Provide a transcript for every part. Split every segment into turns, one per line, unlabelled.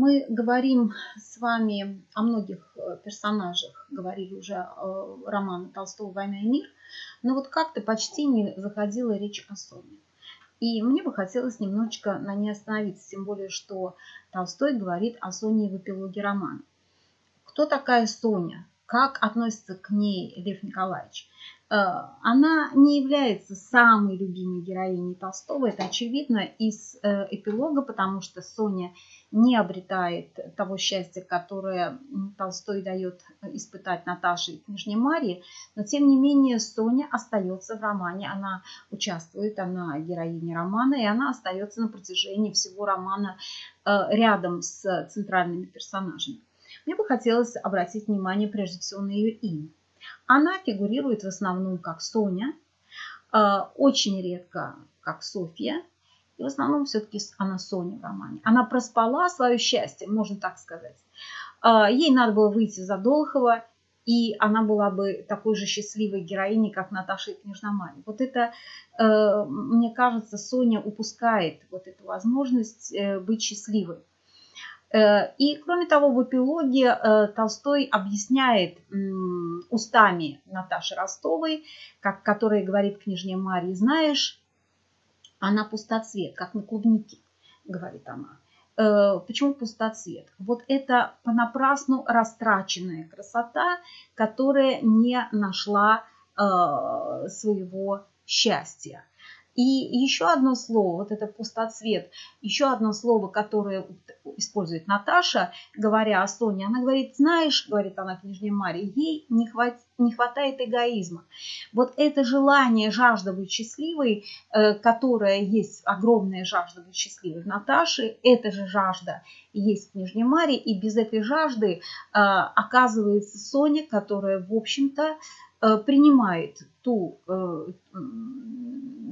Мы говорим с вами о многих э, персонажах, говорили уже э, романа Толстого «Война и мир», но вот как-то почти не заходила речь о Соне. И мне бы хотелось немножечко на ней остановиться, тем более, что Толстой говорит о Соне в эпилоге романа. Кто такая Соня? Как относится к ней Лев Николаевич? Э, она не является самой любимой героиней Толстого. Это очевидно из э, эпилога, потому что Соня не обретает того счастья, которое Толстой дает испытать Наташе и княжне Марии. Но тем не менее Соня остается в романе. Она участвует, она героиня романа, и она остается на протяжении всего романа э, рядом с центральными персонажами. Мне бы хотелось обратить внимание прежде всего на ее имя. Она фигурирует в основном как Соня, э, очень редко как Софья, и в основном все-таки она Соня в романе. Она проспала свое счастье, можно так сказать. Э, ей надо было выйти за Долхова, и она была бы такой же счастливой героиней, как Наташа и Княжна Марья. Вот это, э, мне кажется, Соня упускает вот эту возможность быть счастливой. Э, и, кроме того, в эпилоге э, Толстой объясняет устами Наташи Ростовой, как, которая говорит княжне Марии, знаешь, она пустоцвет, как на клубнике, говорит она. Э, почему пустоцвет? Вот это понапрасну растраченная красота, которая не нашла своего счастья. И еще одно слово, вот это пустоцвет, еще одно слово, которое использует Наташа, говоря о Соне, она говорит, знаешь, говорит она княжне Марии, ей не, хват, не хватает эгоизма. Вот это желание, жажда быть счастливой, э, которая есть, огромная жажда быть счастливой в Наташе, эта же жажда есть в княжне Марии, и без этой жажды э, оказывается Соня, которая, в общем-то, принимает ту,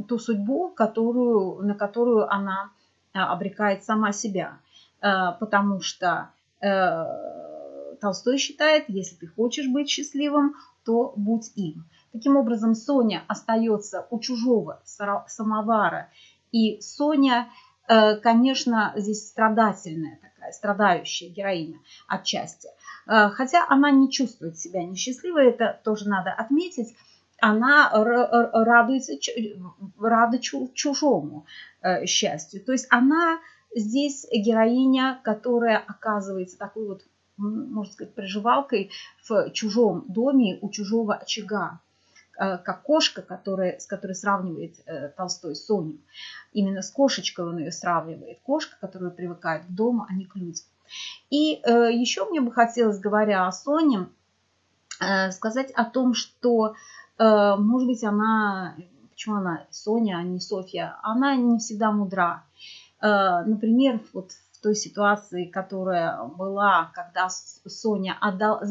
ту судьбу, которую, на которую она обрекает сама себя. Э, потому что э, Толстой считает, если ты хочешь быть счастливым, то будь им. Таким образом, Соня остается у чужого самовара. И Соня, э, конечно, здесь страдательная страдающая героиня отчасти. Хотя она не чувствует себя несчастливой, это тоже надо отметить. Она радуется, рада чужому счастью. То есть она Здесь героиня, которая оказывается такой вот, можно сказать, приживалкой в чужом доме, у чужого очага э, как кошка, которая, с которой сравнивает э, Толстой Соню. Именно с кошечкой он ее сравнивает. Кошка, которая привыкает к дому, а не к людям. И э, еще мне бы хотелось, говоря о Соне, э, сказать о том, что, э, может быть, она, почему она Соня, а не Софья, она не всегда мудра. Э, например, вот в той ситуации, которая была, когда Соня отдал, э,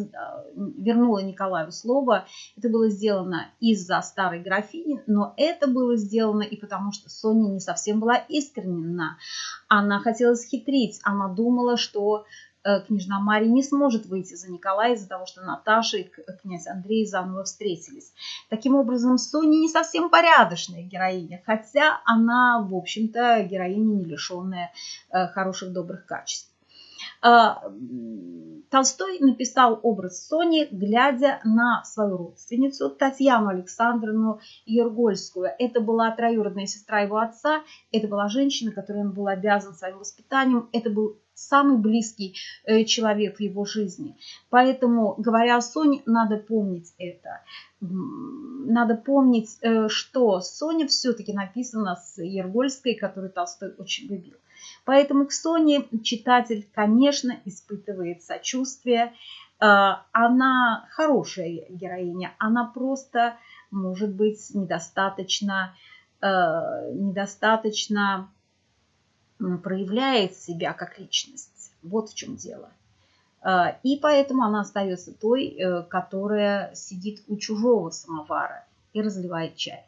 вернула Николаю слово, это было сделано из-за старой графини, но это было сделано и потому, что Соня не совсем была искренна. Она хотела схитрить, она думала, что княжна Мария не сможет выйти за Николая из-за того, что Наташа и князь Андрей заново встретились. Таким образом, Соня не совсем порядочная героиня, хотя она, в общем-то, героиня не лишенная э, хороших добрых качеств. Э, Толстой написал образ Сони, глядя на свою родственницу Татьяну Александровну Ергольскую. Это была троюродная сестра его отца, это была женщина, которой он был обязан своим воспитанием, это был самый близкий э, человек в его жизни. Поэтому, говоря о Соне, надо помнить это. Надо помнить, э, что Соня все-таки написана с Ергольской, которую Толстой очень любил. Поэтому к Соне читатель, конечно, испытывает сочувствие. Э, она хорошая героиня, она просто, может быть, недостаточно, недостаточно проявляет себя как личность. Вот в чем дело. А, и поэтому она остается той, э, которая сидит у чужого самовара и разливает чай.